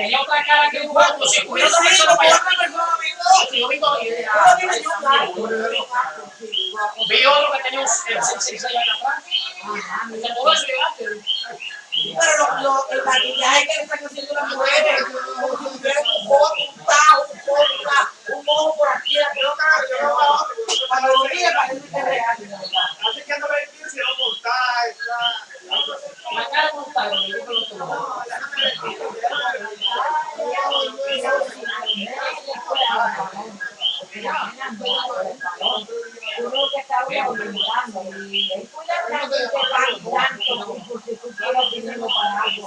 tenía otra cara que un guapo, si hubiera otra persona para allá. Yo vi otro que tenía un 6 años atrás. Se pudo llegar. Pero el maquillaje que le están haciendo las mujeres, como si tuvieran un ojo, un tajo, un ojo, un ojo por aquí, la pelota, yo no Cuando lo mire parece que es real. Así que no me entiendes si no montar, La cara montada, yo digo lo que no. No, ya no me entiendes. Uno que aumentando tanto porque tú quieres dinero para algo,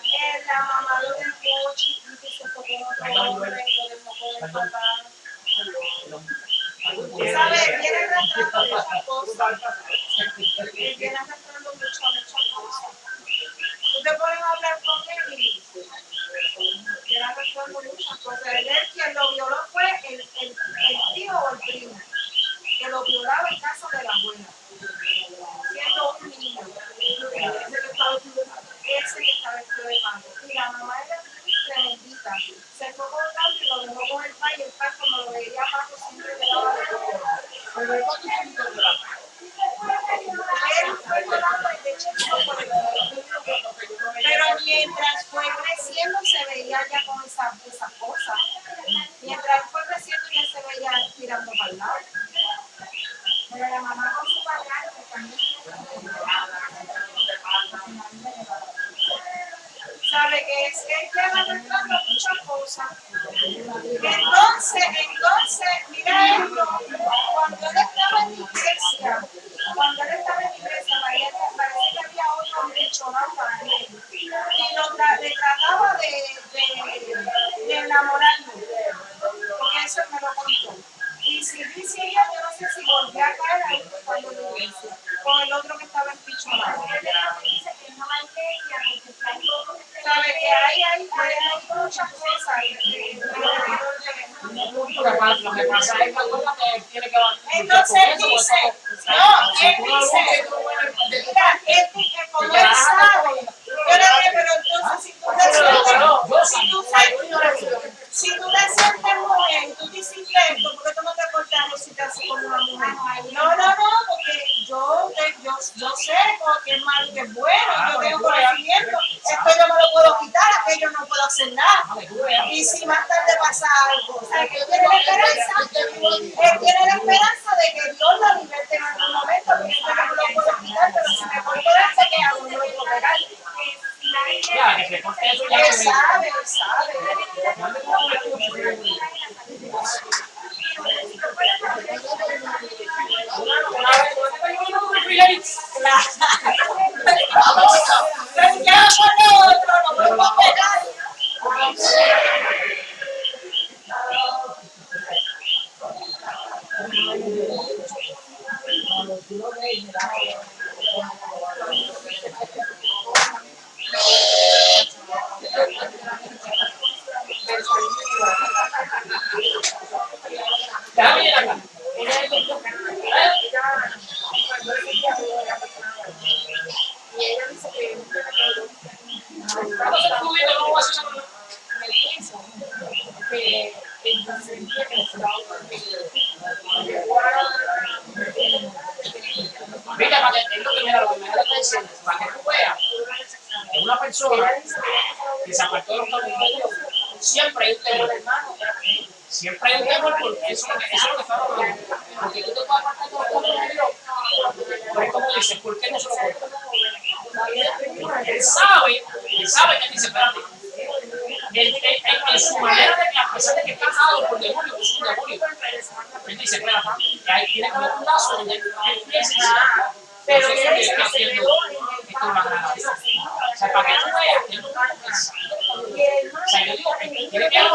¿Sabes? Viene arrastrando muchas cosas. Viene muchas, muchas cosas. Tú te hablar con él y viene arrastrando muchas cosas. Él quien lo violó fue el, el, el tío o el primo, que lo violaba en casa de la abuela, siendo un niño. Ese que estaba ese que estaba. Y la mamá era tremendita. Se fue con tanto y lo dejó con el pai y el pai cuando lo veía Paco siempre le daba de. Pero. Pero mientras fue creciendo se veía ya con esas esas cosas. Mientras fue creciendo ya se veía tirando para el lado. Pero la mamá con su padrastro también. Sabe lleva arrastrando muchas cosas. Entonces, entonces, Entonces él dice, no, él dice, mira, él dice, como él sabe, yo le dije, pero entonces si tú te sientes, si tú te, si tú te sientes mujer tú te hiciste esto, ¿por qué tú no te cortas si te haces como una mujer? No, no, no, porque yo, yo, yo sé que es malo y que es bueno, yo tengo conocimiento, esto yo no lo puedo quitar, aquello no puedo hacer nada. Y si más mean, siempre hay un temor, hermano. Siempre hay un temor porque eso es lo que, eso es lo que está hablando. Porque tú te puedes apartar de Dios. Pero es como dice, ¿por qué no se lo cuenta? Él sabe, él sabe que él dice, espérate. Él, en su manera de que, a pesar de que está atado por demonio, que es un demonio, él dice, espérate, que ahí tiene como un lazo donde él piensa Pero Eso es él lo que se está haciendo esto es. O sea, para que tú veas, él no O sea, yo digo, que tiene que haber